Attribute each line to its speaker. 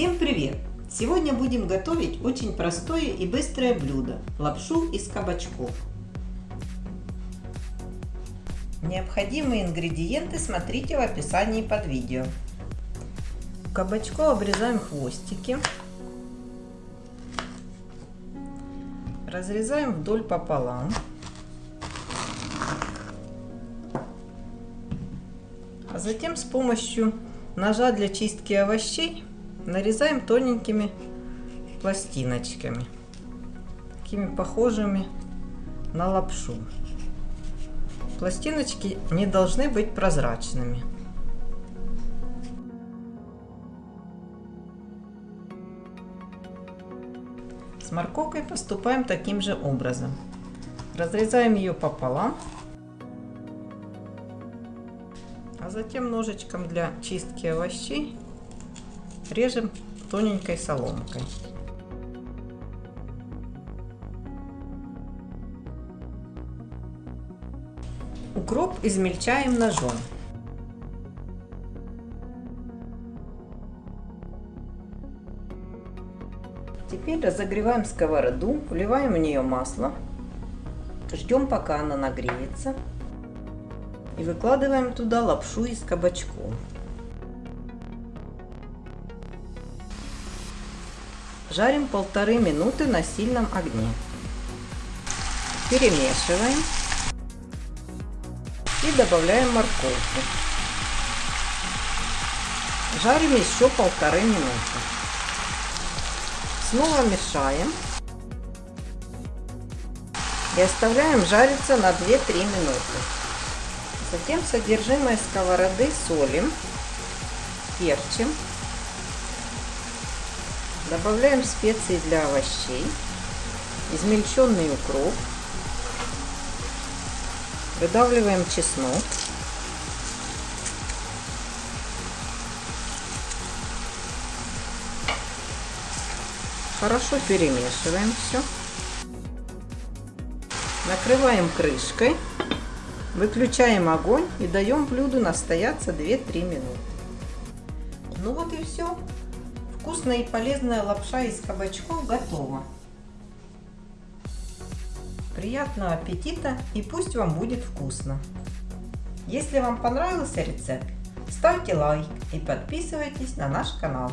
Speaker 1: Всем привет! Сегодня будем готовить очень простое и быстрое блюдо – лапшу из кабачков. Необходимые ингредиенты смотрите в описании под видео. Кабачку обрезаем хвостики. Разрезаем вдоль пополам. А затем с помощью ножа для чистки овощей нарезаем тоненькими пластиночками, такими похожими на лапшу. Пластиночки не должны быть прозрачными. С морковкой поступаем таким же образом. Разрезаем ее пополам, а затем ножичком для чистки овощей режем тоненькой соломкой. Укроп измельчаем ножом. Теперь разогреваем сковороду, вливаем в нее масло, ждем пока она нагреется и выкладываем туда лапшу из кабачков. Жарим полторы минуты на сильном огне. Перемешиваем и добавляем морковку. Жарим еще полторы минуты. Снова мешаем и оставляем жариться на 2-3 минуты. Затем содержимое сковороды солим, перчим Добавляем специи для овощей, измельченный укроп, выдавливаем чеснок, хорошо перемешиваем все, накрываем крышкой, выключаем огонь и даем блюду настояться 2-3 минуты. Ну вот и все. Вкусная и полезная лапша из кабачков готова. Приятного аппетита и пусть вам будет вкусно. Если вам понравился рецепт, ставьте лайк и подписывайтесь на наш канал.